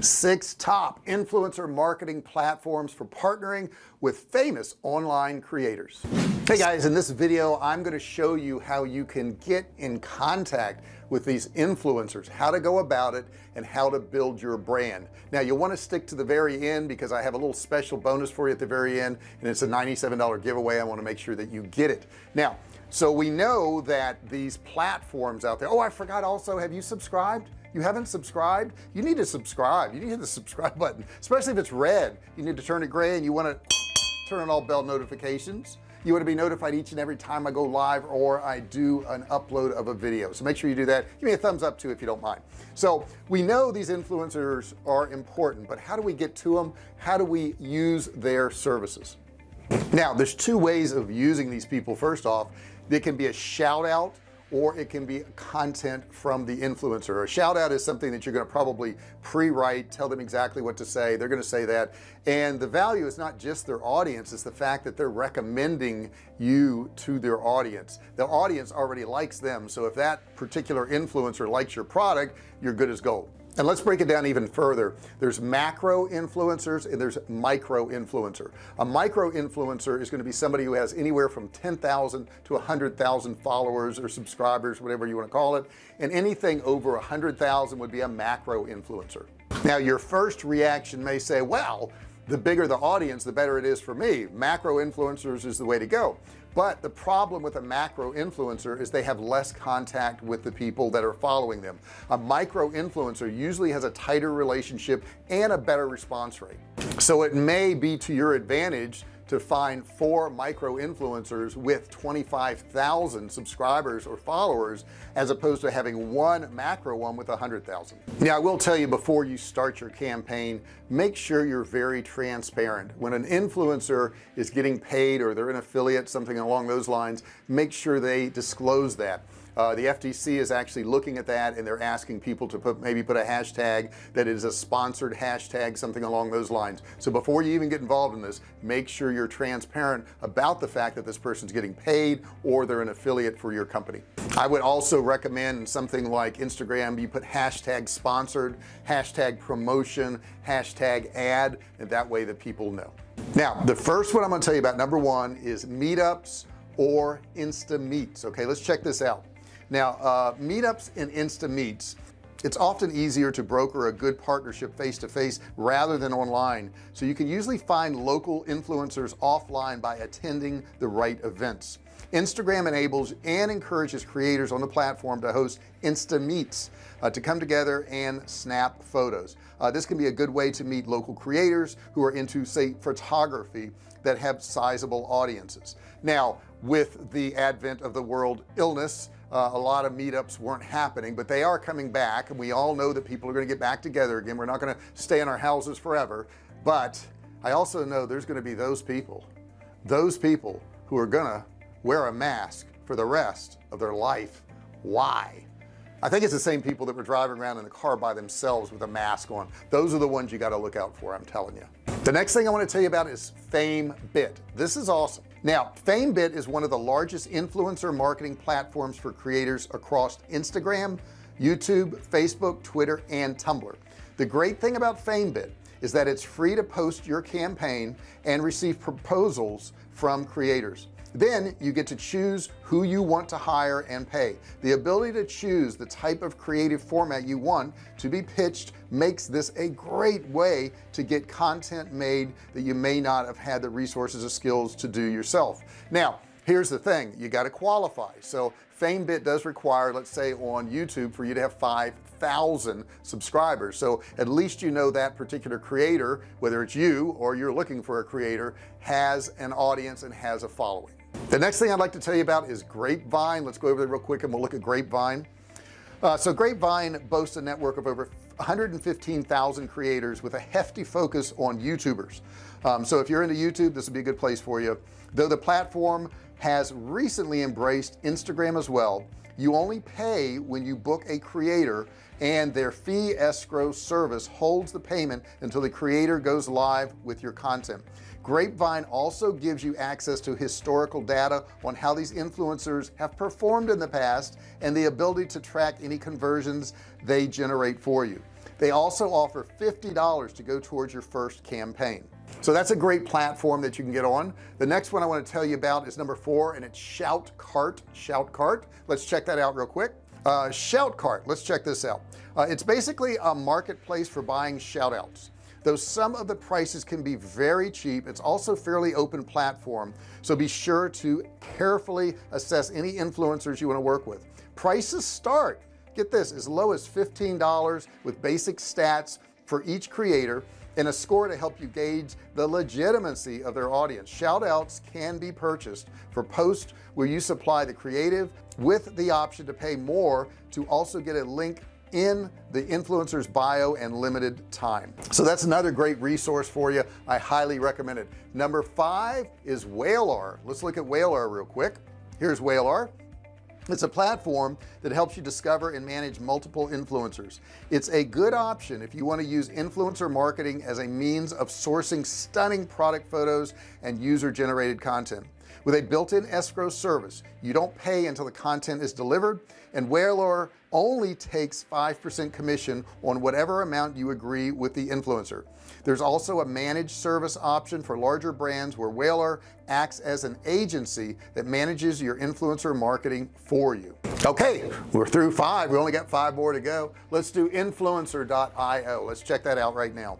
six top influencer marketing platforms for partnering with famous online creators. Hey guys in this video I'm going to show you how you can get in contact with these influencers how to go about it and how to build your brand. Now you'll want to stick to the very end because I have a little special bonus for you at the very end and it's a $97 giveaway. I want to make sure that you get it. Now so we know that these platforms out there oh I forgot also have you subscribed you haven't subscribed? You need to subscribe. You need to hit the subscribe button especially if it's red. You need to turn it gray and you want to turn on all bell notifications. You want to be notified each and every time I go live or I do an upload of a video. So make sure you do that. Give me a thumbs up too if you don't mind. So we know these influencers are important but how do we get to them how do we use their services? Now there's two ways of using these people. First off they can be a shout out or it can be content from the influencer. A shout out is something that you're going to probably pre-write tell them exactly what to say they're going to say that. And the value is not just their audience it's the fact that they're recommending you to their audience. The audience already likes them so if that particular influencer likes your product you're good as gold and let's break it down even further. There's macro influencers and there's micro influencer. A micro influencer is going to be somebody who has anywhere from 10,000 to 100,000 followers or subscribers whatever you want to call it. And anything over a hundred thousand would be a macro influencer. Now your first reaction may say well the bigger the audience the better it is for me. Macro influencers is the way to go. But the problem with a macro influencer is they have less contact with the people that are following them. A micro influencer usually has a tighter relationship and a better response rate. So it may be to your advantage to find four micro influencers with 25,000 subscribers or followers as opposed to having one macro one with hundred thousand. Now I will tell you before you start your campaign make sure you're very transparent. When an influencer is getting paid or they're an affiliate something along those lines make sure they disclose that uh, the FTC is actually looking at that and they're asking people to put maybe put a hashtag that is a sponsored hashtag something along those lines. So before you even get involved in this make sure you're transparent about the fact that this person's getting paid or they're an affiliate for your company. I would also recommend something like Instagram. You put hashtag sponsored hashtag promotion hashtag ad and that way that people know. Now the first one I'm going to tell you about number one is meetups or insta meets okay? Let's check this out now uh, meetups and insta meets it's often easier to broker a good partnership face-to-face rather than online. So you can usually find local influencers offline by attending the right events. Instagram enables and encourages creators on the platform to host insta meets uh, to come together and snap photos. Uh, this can be a good way to meet local creators who are into say photography that have sizable audiences. Now with the advent of the world illness uh, a lot of meetups weren't happening but they are coming back and we all know that people are going to get back together again. We're not going to stay in our houses forever but I also know there's going to be those people those people who are gonna wear a mask for the rest of their life. Why? I think it's the same people that were driving around in the car by themselves with a mask on. Those are the ones you got to look out for I'm telling you. The next thing I want to tell you about is FameBit this is awesome now FameBit is one of the largest influencer marketing platforms for creators across Instagram YouTube Facebook Twitter and Tumblr. The great thing about FameBit is that it's free to post your campaign and receive proposals from creators then you get to choose who you want to hire and pay. The ability to choose the type of creative format you want to be pitched makes this a great way to get content made that you may not have had the resources or skills to do yourself. Now here's the thing. You got to qualify. So FameBit does require let's say on YouTube for you to have 5,000 subscribers. So at least you know that particular creator whether it's you or you're looking for a creator has an audience and has a following the next thing I'd like to tell you about is grapevine. Let's go over there real quick and we'll look at grapevine. Uh, so grapevine boasts a network of over 115,000 creators with a hefty focus on youtubers. Um, so if you're into YouTube this would be a good place for you. Though the platform has recently embraced Instagram as well you only pay when you book a creator and their fee escrow service holds the payment until the creator goes live with your content grapevine also gives you access to historical data on how these influencers have performed in the past and the ability to track any conversions they generate for you. They also offer $50 to go towards your first campaign. So that's a great platform that you can get on. The next one I want to tell you about is number four and it's Shoutcart Shoutcart let's check that out real quick. Uh, Shoutcart let's check this out. Uh, it's basically a marketplace for buying shout outs though some of the prices can be very cheap it's also fairly open platform. So be sure to carefully assess any influencers you want to work with. Prices start get this as low as $15 with basic stats for each creator and a score to help you gauge the legitimacy of their audience. Shout outs can be purchased for posts where you supply the creative with the option to pay more to also get a link in the influencer's bio and limited time. So that's another great resource for you. I highly recommend it. Number five is Whalar let's look at Whalar real quick. Here's Whalar it's a platform that helps you discover and manage multiple influencers. It's a good option if you want to use influencer marketing as a means of sourcing stunning product photos and user generated content with a built-in escrow service. You don't pay until the content is delivered and Whalar only takes 5% commission on whatever amount you agree with the influencer. There's also a managed service option for larger brands where Whalar acts as an agency that manages your influencer marketing for you. Okay we're through five. We only got five more to go. Let's do influencer.io let's check that out right now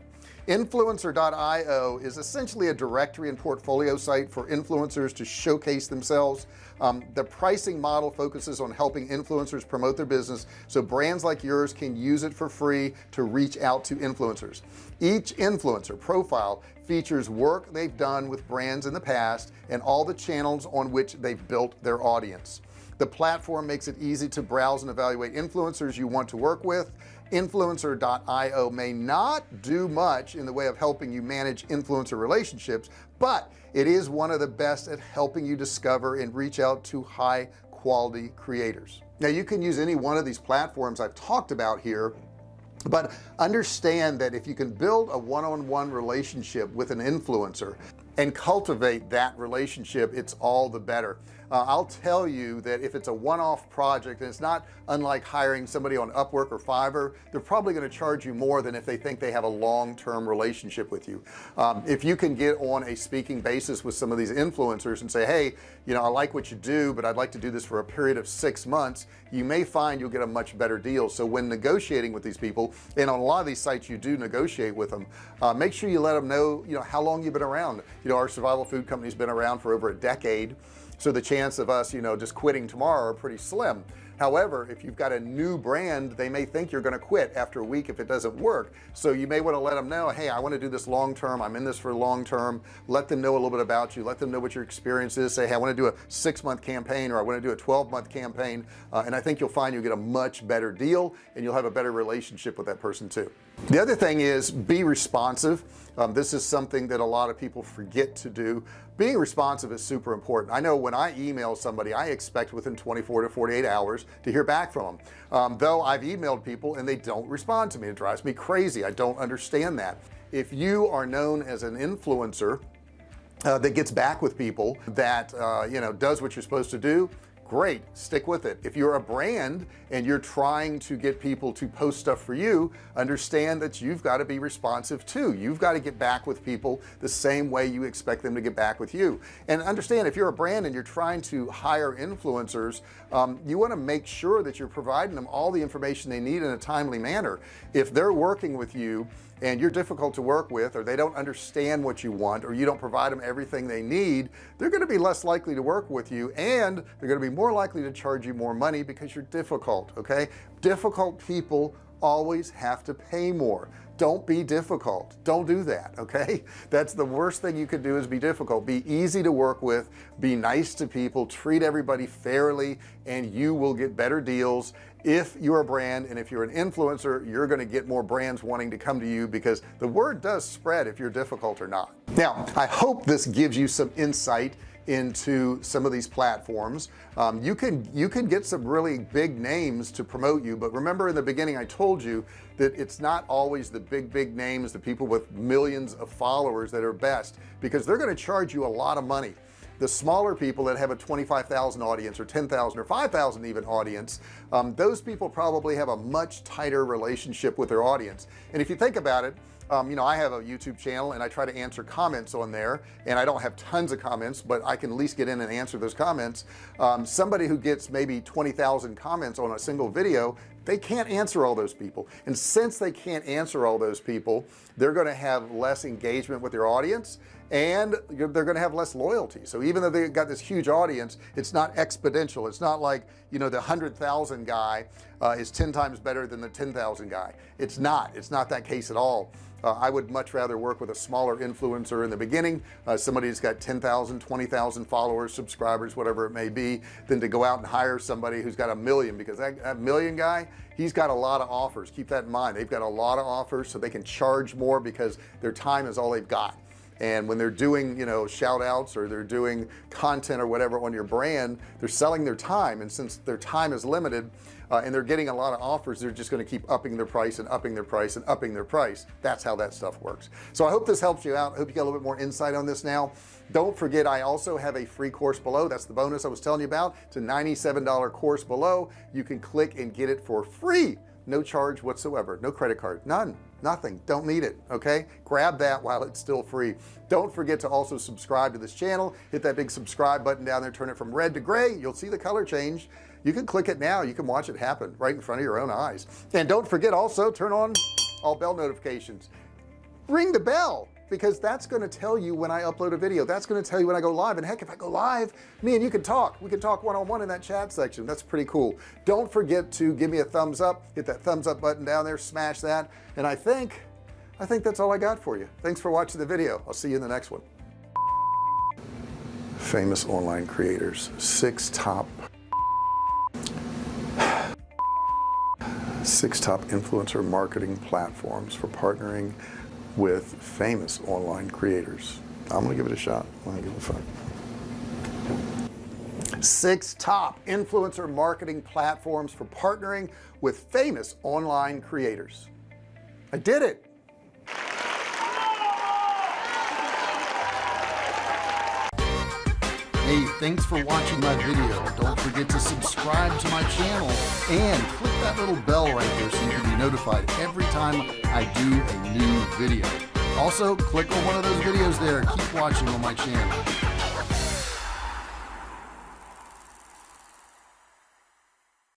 influencer.io is essentially a directory and portfolio site for influencers to showcase themselves. Um, the pricing model focuses on helping influencers promote their business so brands like yours can use it for free to reach out to influencers. Each influencer profile features work they've done with brands in the past and all the channels on which they've built their audience. The platform makes it easy to browse and evaluate influencers you want to work with influencer.io may not do much in the way of helping you manage influencer relationships but it is one of the best at helping you discover and reach out to high quality creators. Now you can use any one of these platforms I've talked about here but understand that if you can build a one-on-one -on -one relationship with an influencer and cultivate that relationship it's all the better uh, I'll tell you that if it's a one-off project and it's not unlike hiring somebody on Upwork or Fiverr they're probably going to charge you more than if they think they have a long-term relationship with you. Um, if you can get on a speaking basis with some of these influencers and say hey you know I like what you do but I'd like to do this for a period of six months you may find you'll get a much better deal. So when negotiating with these people and on a lot of these sites you do negotiate with them uh, make sure you let them know you know how long you've been around. You know our survival food company's been around for over a decade so the chance of us you know just quitting tomorrow are pretty slim. However if you've got a new brand they may think you're going to quit after a week if it doesn't work. So you may want to let them know hey I want to do this long term. I'm in this for long term. Let them know a little bit about you. Let them know what your experience is. Say hey I want to do a six-month campaign or I want to do a 12-month campaign uh, and I think you'll find you'll get a much better deal and you'll have a better relationship with that person too the other thing is be responsive. Um, this is something that a lot of people forget to do. Being responsive is super important. I know when I email somebody I expect within 24 to 48 hours to hear back from them um, though I've emailed people and they don't respond to me. It drives me crazy. I don't understand that. If you are known as an influencer uh, that gets back with people that uh, you know does what you're supposed to do great stick with it. If you're a brand and you're trying to get people to post stuff for you understand that you've got to be responsive too. You've got to get back with people the same way you expect them to get back with you. And understand if you're a brand and you're trying to hire influencers um, you want to make sure that you're providing them all the information they need in a timely manner. If they're working with you and you're difficult to work with or they don't understand what you want or you don't provide them everything they need they're going to be less likely to work with you and they're going to be more likely to charge you more money because you're difficult okay? Difficult people always have to pay more. Don't be difficult. Don't do that okay? That's the worst thing you could do is be difficult. Be easy to work with. Be nice to people. Treat everybody fairly and you will get better deals if you're a brand and if you're an influencer you're going to get more brands wanting to come to you because the word does spread if you're difficult or not. Now I hope this gives you some insight into some of these platforms. Um, you can you can get some really big names to promote you but remember in the beginning I told you that it's not always the big big names the people with millions of followers that are best because they're going to charge you a lot of money the smaller people that have a 25,000 audience or 10,000 or 5,000 even audience um, those people probably have a much tighter relationship with their audience. And if you think about it um, you know I have a YouTube channel and I try to answer comments on there and I don't have tons of comments but I can at least get in and answer those comments. Um, somebody who gets maybe 20,000 comments on a single video they can't answer all those people. And since they can't answer all those people they're going to have less engagement with their audience and they're going to have less loyalty. So even though they've got this huge audience it's not exponential. It's not like you know the hundred thousand guy uh, is 10 times better than the 10,000 guy. It's not. It's not that case at all. Uh, I would much rather work with a smaller influencer in the beginning uh, somebody who's got 10,000 20,000 followers subscribers whatever it may be than to go out and hire somebody who's got a million because that, that million guy he's got a lot of offers. Keep that in mind. They've got a lot of offers so they can charge more because their time is all they've got. And when they're doing you know shout outs or they're doing content or whatever on your brand they're selling their time. And since their time is limited uh, and they're getting a lot of offers they're just going to keep upping their price and upping their price and upping their price. That's how that stuff works. So I hope this helps you out. I hope you got a little bit more insight on this now don't forget I also have a free course below. That's the bonus I was telling you about. It's a $97 course below. You can click and get it for free. No charge whatsoever. No credit card. None. Nothing. Don't need it. Okay? Grab that while it's still free. Don't forget to also subscribe to this channel. Hit that big subscribe button down there. Turn it from red to gray. You'll see the color change. You can click it now. You can watch it happen right in front of your own eyes. And don't forget also turn on all bell notifications. Ring the bell because that's going to tell you when I upload a video. That's going to tell you when I go live. And heck if I go live me and you can talk. We can talk one-on-one -on -one in that chat section. That's pretty cool. Don't forget to give me a thumbs up. Hit that thumbs up button down there. Smash that. And I think I think that's all I got for you. Thanks for watching the video. I'll see you in the next one. Famous online creators. Six top six top influencer marketing platforms for partnering with famous online creators. I'm gonna give it a shot. I'm gonna give it a fun six top influencer marketing platforms for partnering with famous online creators. I did it Hey, thanks for watching my video. Don't forget to subscribe to my channel and click that little bell right there so you can be notified every time I do a new video. Also, click on one of those videos there. Keep watching on my channel.